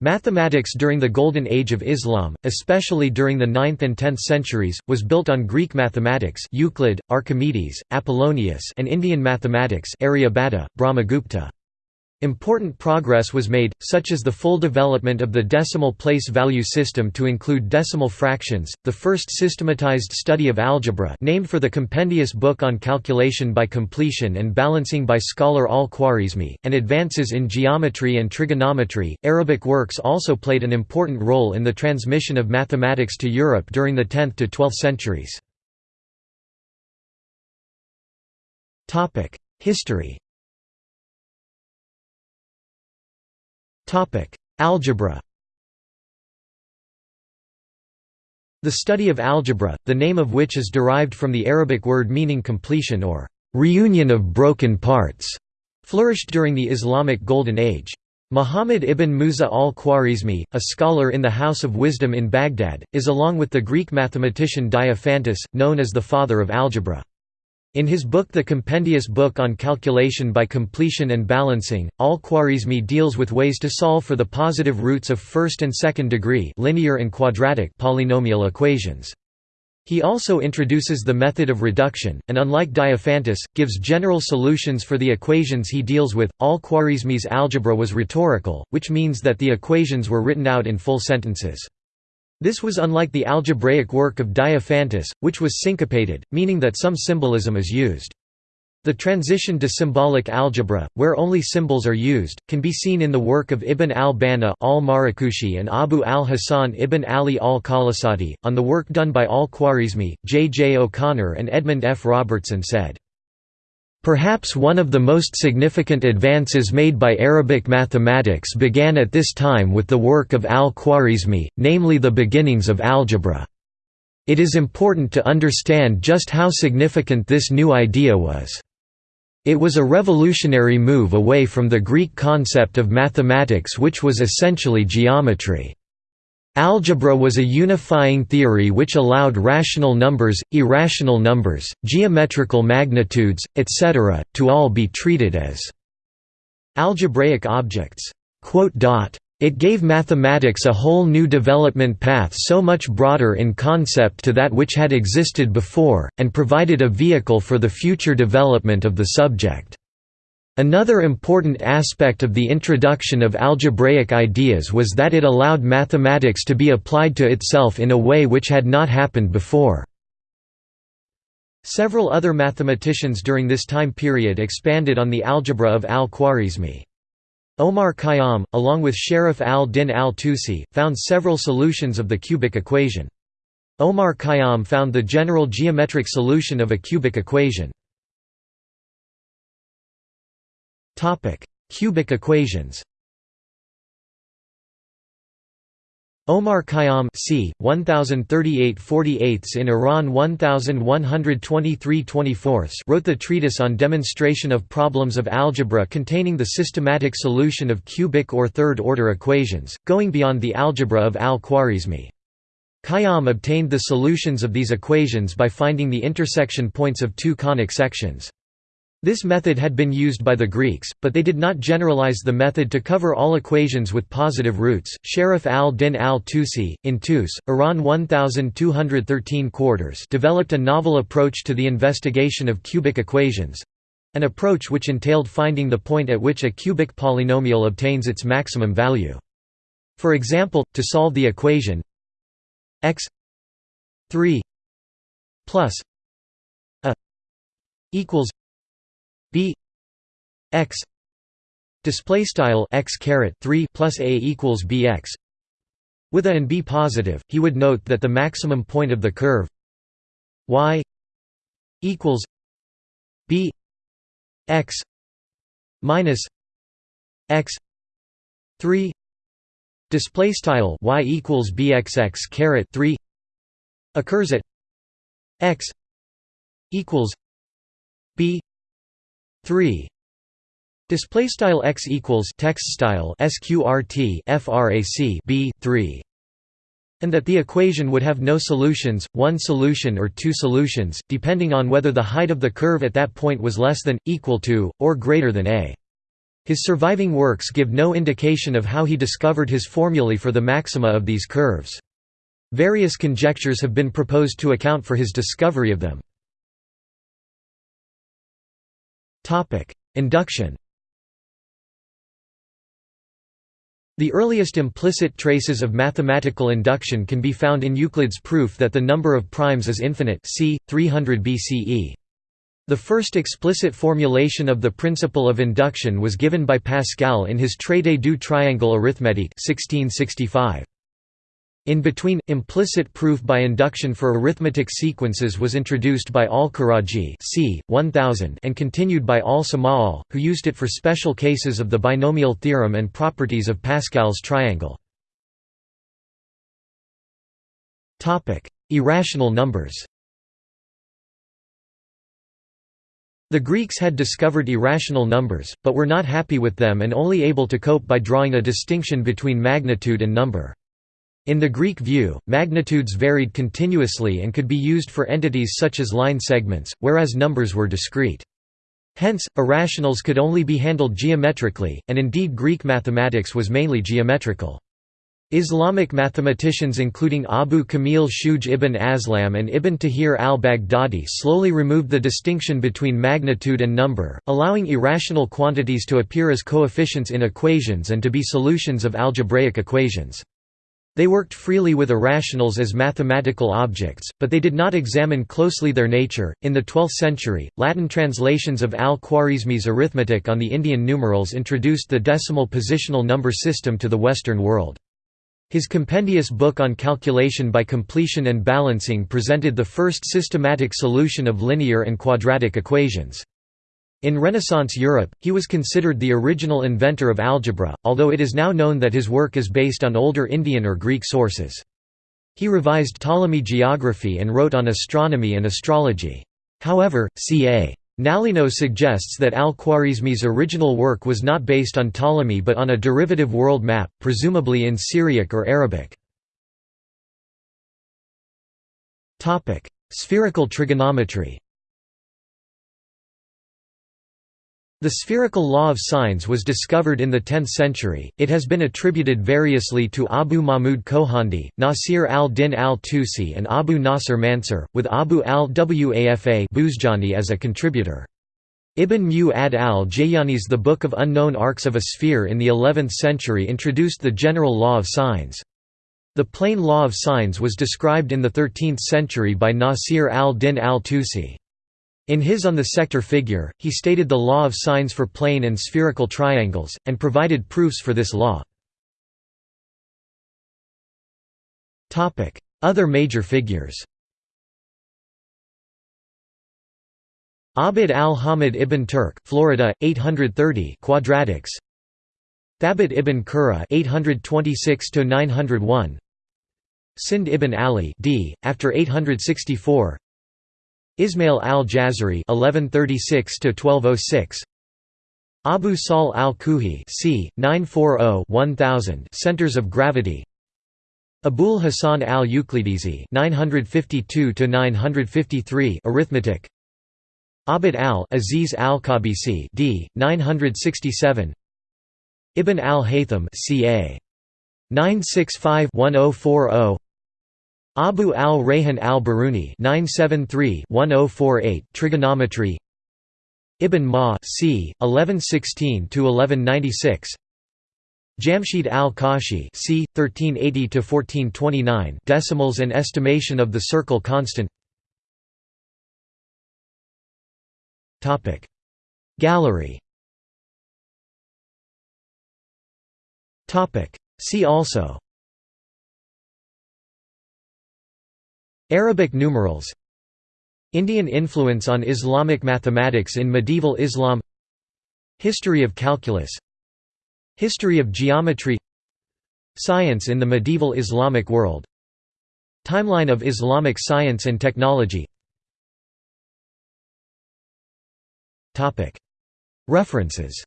Mathematics during the Golden Age of Islam, especially during the 9th and 10th centuries, was built on Greek mathematics Euclid, Archimedes, Apollonius and Indian mathematics Aryabhata, Brahmagupta. Important progress was made, such as the full development of the decimal place value system to include decimal fractions, the first systematized study of algebra named for the compendious book on calculation by completion and balancing by scholar al-Khwarizmi, and advances in geometry and trigonometry. Arabic works also played an important role in the transmission of mathematics to Europe during the 10th to 12th centuries. History Algebra The study of algebra, the name of which is derived from the Arabic word meaning completion or reunion of broken parts, flourished during the Islamic Golden Age. Muhammad ibn Musa al-Khwarizmi, a scholar in the House of Wisdom in Baghdad, is along with the Greek mathematician Diophantus, known as the father of algebra. In his book The Compendious Book on Calculation by Completion and Balancing, al-Khwarizmi deals with ways to solve for the positive roots of first and second degree linear and quadratic polynomial equations. He also introduces the method of reduction, and unlike Diophantus, gives general solutions for the equations he deals with. Al-Khwarizmi's algebra was rhetorical, which means that the equations were written out in full sentences. This was unlike the algebraic work of Diophantus, which was syncopated, meaning that some symbolism is used. The transition to symbolic algebra, where only symbols are used, can be seen in the work of Ibn al-Banna al-Marakushi and Abu al-Hasan ibn Ali al-Qalasadi. On the work done by al-Khwarizmi, J. J. O'Connor and Edmund F. Robertson said, Perhaps one of the most significant advances made by Arabic mathematics began at this time with the work of al-Khwarizmi, namely the beginnings of algebra. It is important to understand just how significant this new idea was. It was a revolutionary move away from the Greek concept of mathematics which was essentially geometry. Algebra was a unifying theory which allowed rational numbers, irrational numbers, geometrical magnitudes, etc., to all be treated as algebraic objects. It gave mathematics a whole new development path so much broader in concept to that which had existed before, and provided a vehicle for the future development of the subject. Another important aspect of the introduction of algebraic ideas was that it allowed mathematics to be applied to itself in a way which had not happened before. Several other mathematicians during this time period expanded on the algebra of al-Khwarizmi. Omar Khayyam, along with Sharaf al-Din al-Tusi, found several solutions of the cubic equation. Omar Khayyam found the general geometric solution of a cubic equation. Topic: Cubic equations. Omar Khayyam c. 1038 48 in Iran 1123 24 wrote the treatise on demonstration of problems of algebra containing the systematic solution of cubic or third-order equations, going beyond the algebra of al-Khwarizmi. Khayyam obtained the solutions of these equations by finding the intersection points of two conic sections. This method had been used by the Greeks, but they did not generalize the method to cover all equations with positive roots. Sharaf al-Din al-Tusi, in Tus, Iran 1213 quarters developed a novel approach to the investigation of cubic equations—an approach which entailed finding the point at which a cubic polynomial obtains its maximum value. For example, to solve the equation x 3 plus a equals b x display style x caret 3 plus a equals bx with a and b positive he would note that the maximum point of the curve y equals b x minus x 3 display style y equals bxx caret 3 occurs at x equals b 3 display style x equals text style sqrt frac b 3 and that the equation would have no solutions, one solution or two solutions, depending on whether the height of the curve at that point was less than, equal to, or greater than a. His surviving works give no indication of how he discovered his formulae for the maxima of these curves. Various conjectures have been proposed to account for his discovery of them. Induction The earliest implicit traces of mathematical induction can be found in Euclid's proof that the number of primes is infinite c. 300 BCE. The first explicit formulation of the principle of induction was given by Pascal in his Traité du triangle arithmétique 1665. In between, implicit proof by induction for arithmetic sequences was introduced by Al-Karaji c. 1000 and continued by Al-Samaw'al, who used it for special cases of the binomial theorem and properties of Pascal's triangle. Irrational numbers The Greeks had discovered irrational numbers, but were not happy with them and only able to cope by drawing a distinction between magnitude and number. In the Greek view, magnitudes varied continuously and could be used for entities such as line segments, whereas numbers were discrete. Hence, irrationals could only be handled geometrically, and indeed Greek mathematics was mainly geometrical. Islamic mathematicians including Abu Kamil Shuj ibn Aslam and Ibn Tahir al-Baghdadi slowly removed the distinction between magnitude and number, allowing irrational quantities to appear as coefficients in equations and to be solutions of algebraic equations. They worked freely with irrationals as mathematical objects, but they did not examine closely their nature. In the 12th century, Latin translations of al-Khwarizmi's arithmetic on the Indian numerals introduced the decimal positional number system to the Western world. His compendious book on calculation by completion and balancing presented the first systematic solution of linear and quadratic equations. In Renaissance Europe, he was considered the original inventor of algebra, although it is now known that his work is based on older Indian or Greek sources. He revised Ptolemy geography and wrote on astronomy and astrology. However, ca. Nalino suggests that al-Khwarizmi's original work was not based on Ptolemy but on a derivative world map, presumably in Syriac or Arabic. Spherical trigonometry The spherical law of sines was discovered in the 10th century, it has been attributed variously to Abu Mahmud Khojandi, Nasir al-Din al-Tusi and Abu Nasr Mansur, with Abu al-Wafa Buzjani as a contributor. Ibn Mu'ad al-Jayani's The Book of Unknown Arcs of a Sphere in the 11th century introduced the general law of sines. The plane law of sines was described in the 13th century by Nasir al-Din al-Tusi. In his On the sector figure, he stated the law of sines for plane and spherical triangles, and provided proofs for this law. Other major figures Abd al-Hamid ibn Turk, Florida, 830 quadratics. Thabit ibn Qurra, 826 901. Sind ibn Ali, d. after 864. Ismail al-Jazari (1136–1206), Abu Sahl al-Kuhi c. 940-1000 Centers of Gravity. Abul Hasan al-Uqlidisi (952–953) Arithmetic. Abd al-Aziz al-Qabisi d. 967. Ibn al-Haytham ca. 965-1040 Abu al-Rayhan al-Biruni oh trigonometry. Ibn Ma c. 1116–1196 Jamshid al-Kashi c. 1380–1429 decimals and estimation of the circle constant. Gallery. See also Arabic numerals. Indian influence on Islamic mathematics in medieval Islam. History of calculus. History of geometry. Science in the medieval Islamic world. Timeline of Islamic science and technology. References.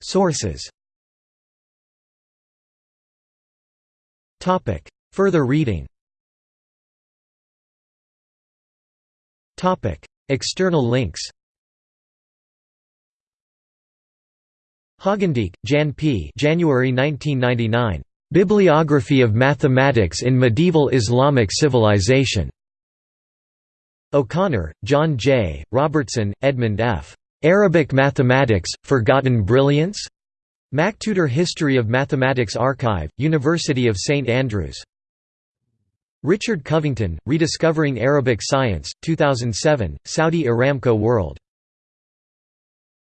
Sources Further reading External links Hogendijk, Jan P. January 1999. Bibliography of Mathematics in Medieval Islamic Civilization. O'Connor, John J., Robertson, Edmund F. Arabic Mathematics, Forgotten Brilliance? MacTutor History of Mathematics Archive, University of St Andrews. Richard Covington, Rediscovering Arabic Science, 2007, Saudi Aramco World.